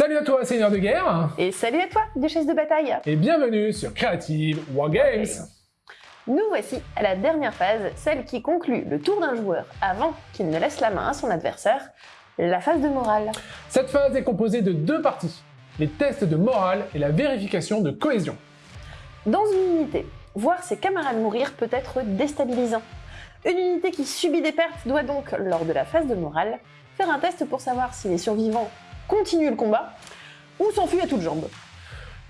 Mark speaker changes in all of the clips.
Speaker 1: Salut à toi, seigneur de guerre
Speaker 2: Et salut à toi, duchesse de bataille
Speaker 1: Et bienvenue sur Creative Wargames
Speaker 2: Nous voici à la dernière phase, celle qui conclut le tour d'un joueur avant qu'il ne laisse la main à son adversaire, la phase de morale.
Speaker 1: Cette phase est composée de deux parties, les tests de morale et la vérification de cohésion.
Speaker 2: Dans une unité, voir ses camarades mourir peut être déstabilisant. Une unité qui subit des pertes doit donc, lors de la phase de morale, faire un test pour savoir si les survivants continue le combat ou s'enfuit à toutes jambes.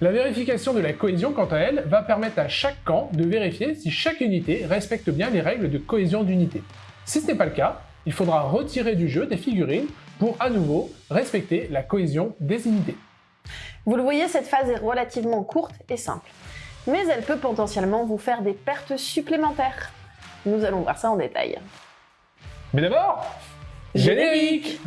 Speaker 1: La vérification de la cohésion, quant à elle, va permettre à chaque camp de vérifier si chaque unité respecte bien les règles de cohésion d'unité. Si ce n'est pas le cas, il faudra retirer du jeu des figurines pour à nouveau respecter la cohésion des unités.
Speaker 2: Vous le voyez, cette phase est relativement courte et simple, mais elle peut potentiellement vous faire des pertes supplémentaires. Nous allons voir ça en détail.
Speaker 1: Mais d'abord, générique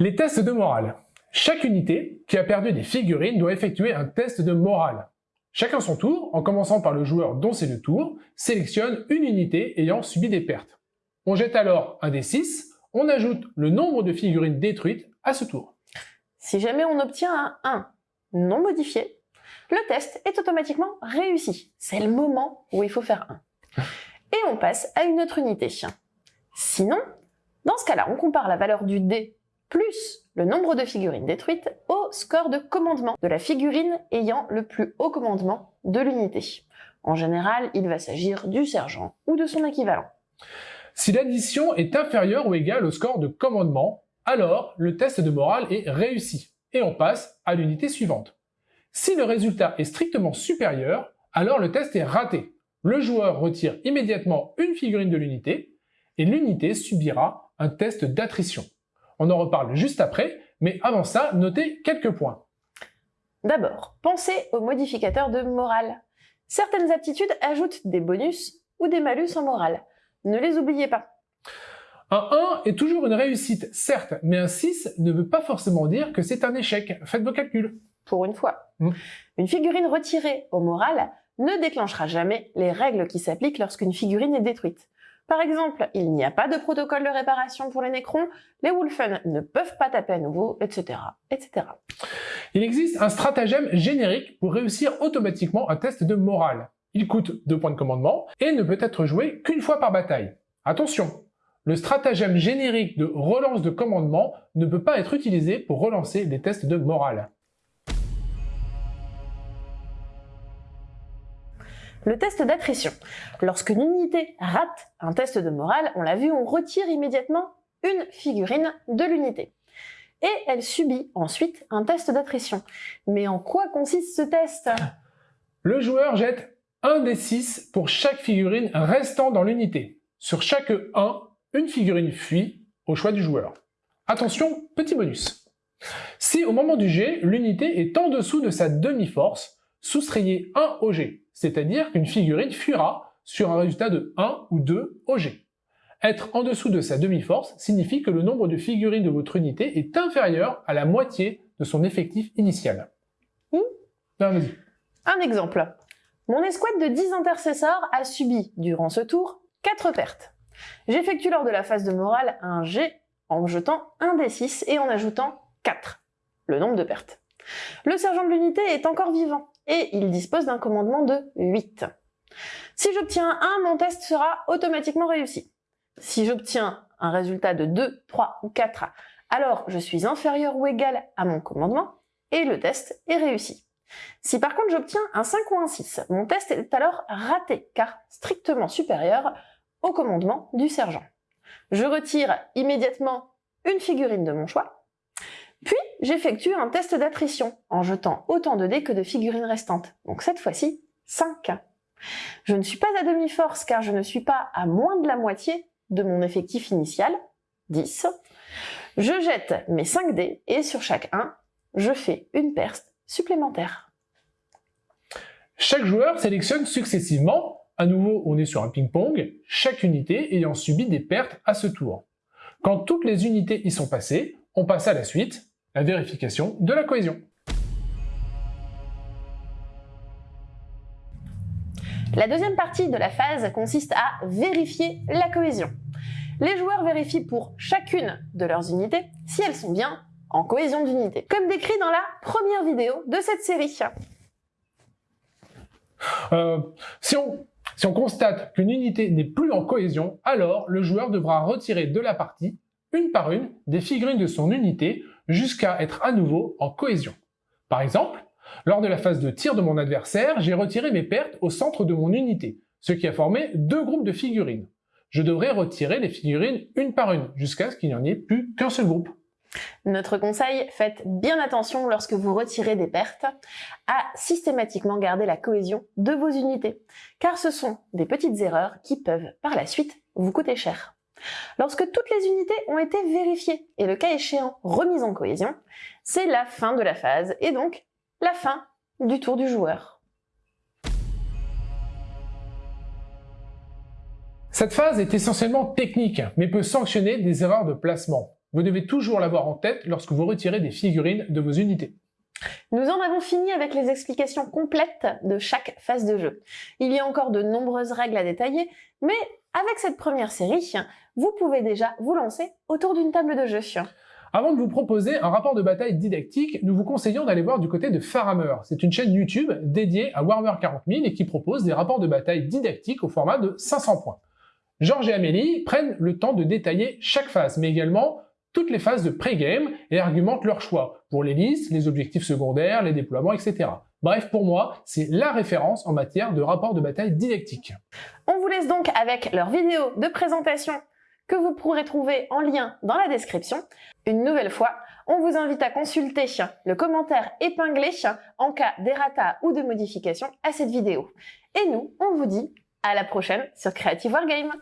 Speaker 1: Les tests de morale. Chaque unité qui a perdu des figurines doit effectuer un test de morale. Chacun son tour, en commençant par le joueur dont c'est le tour, sélectionne une unité ayant subi des pertes. On jette alors un des 6, on ajoute le nombre de figurines détruites à ce tour.
Speaker 2: Si jamais on obtient un 1 non modifié, le test est automatiquement réussi. C'est le moment où il faut faire 1. Et on passe à une autre unité. Sinon, dans ce cas-là, on compare la valeur du dé plus le nombre de figurines détruites au score de commandement de la figurine ayant le plus haut commandement de l'unité. En général, il va s'agir du sergent ou de son équivalent.
Speaker 1: Si l'addition est inférieure ou égale au score de commandement, alors le test de morale est réussi et on passe à l'unité suivante. Si le résultat est strictement supérieur, alors le test est raté. Le joueur retire immédiatement une figurine de l'unité et l'unité subira un test d'attrition. On en reparle juste après, mais avant ça, notez quelques points.
Speaker 2: D'abord, pensez aux modificateurs de morale. Certaines aptitudes ajoutent des bonus ou des malus en morale. Ne les oubliez pas.
Speaker 1: Un 1 est toujours une réussite, certes, mais un 6 ne veut pas forcément dire que c'est un échec. Faites vos calculs.
Speaker 2: Pour une fois. Hmm. Une figurine retirée au moral ne déclenchera jamais les règles qui s'appliquent lorsqu'une figurine est détruite. Par exemple, il n'y a pas de protocole de réparation pour les Necrons, les Wolfen ne peuvent pas taper à nouveau, etc., etc.
Speaker 1: Il existe un stratagème générique pour réussir automatiquement un test de morale. Il coûte 2 points de commandement et ne peut être joué qu'une fois par bataille. Attention, le stratagème générique de relance de commandement ne peut pas être utilisé pour relancer les tests de morale.
Speaker 2: Le test d'attrition. Lorsqu'une unité rate un test de morale, on l'a vu, on retire immédiatement une figurine de l'unité. Et elle subit ensuite un test d'attrition. Mais en quoi consiste ce test?
Speaker 1: Le joueur jette un des 6 pour chaque figurine restant dans l'unité. Sur chaque 1, une figurine fuit au choix du joueur. Attention, petit bonus. Si au moment du jet, l'unité est en dessous de sa demi-force, soustrayez 1 au jet c'est-à-dire qu'une figurine fuira sur un résultat de 1 ou 2 OG. Être en dessous de sa demi-force signifie que le nombre de figurines de votre unité est inférieur à la moitié de son effectif initial.
Speaker 2: Mmh. Un exemple. Mon escouade de 10 intercesseurs a subi, durant ce tour, 4 pertes. J'effectue lors de la phase de morale un G en jetant un des 6 et en ajoutant 4, le nombre de pertes. Le sergent de l'unité est encore vivant et il dispose d'un commandement de 8. Si j'obtiens 1, mon test sera automatiquement réussi. Si j'obtiens un résultat de 2, 3 ou 4, alors je suis inférieur ou égal à mon commandement et le test est réussi. Si par contre j'obtiens un 5 ou un 6, mon test est alors raté car strictement supérieur au commandement du sergent. Je retire immédiatement une figurine de mon choix puis, j'effectue un test d'attrition en jetant autant de dés que de figurines restantes. Donc cette fois-ci, 5. Je ne suis pas à demi-force car je ne suis pas à moins de la moitié de mon effectif initial, 10. Je jette mes 5 dés et sur chaque 1, je fais une perte supplémentaire.
Speaker 1: Chaque joueur sélectionne successivement, à nouveau on est sur un ping-pong, chaque unité ayant subi des pertes à ce tour. Quand toutes les unités y sont passées, on passe à la suite, la vérification de la cohésion.
Speaker 2: La deuxième partie de la phase consiste à vérifier la cohésion. Les joueurs vérifient pour chacune de leurs unités si elles sont bien en cohésion d'unité, comme décrit dans la première vidéo de cette série.
Speaker 1: Euh, si, on, si on constate qu'une unité n'est plus en cohésion, alors le joueur devra retirer de la partie, une par une, des figurines de son unité jusqu'à être à nouveau en cohésion. Par exemple, lors de la phase de tir de mon adversaire, j'ai retiré mes pertes au centre de mon unité, ce qui a formé deux groupes de figurines. Je devrais retirer les figurines une par une, jusqu'à ce qu'il n'y en ait plus qu'un seul groupe.
Speaker 2: Notre conseil, faites bien attention lorsque vous retirez des pertes à systématiquement garder la cohésion de vos unités, car ce sont des petites erreurs qui peuvent par la suite vous coûter cher. Lorsque toutes les unités ont été vérifiées et le cas échéant remises en cohésion, c'est la fin de la phase et donc la fin du tour du joueur.
Speaker 1: Cette phase est essentiellement technique, mais peut sanctionner des erreurs de placement. Vous devez toujours l'avoir en tête lorsque vous retirez des figurines de vos unités.
Speaker 2: Nous en avons fini avec les explications complètes de chaque phase de jeu. Il y a encore de nombreuses règles à détailler, mais avec cette première série, vous pouvez déjà vous lancer autour d'une table de jeu.
Speaker 1: Avant de vous proposer un rapport de bataille didactique, nous vous conseillons d'aller voir du côté de Farhammer. C'est une chaîne YouTube dédiée à Warhammer 40 000 et qui propose des rapports de bataille didactiques au format de 500 points. Georges et Amélie prennent le temps de détailler chaque phase, mais également toutes les phases de pré-game et argumentent leur choix pour les listes, les objectifs secondaires, les déploiements, etc. Bref, pour moi, c'est la référence en matière de rapport de bataille didactique.
Speaker 2: On vous laisse donc avec leur vidéo de présentation que vous pourrez trouver en lien dans la description. Une nouvelle fois, on vous invite à consulter le commentaire épinglé en cas d'errata ou de modification à cette vidéo. Et nous, on vous dit à la prochaine sur Creative Wargame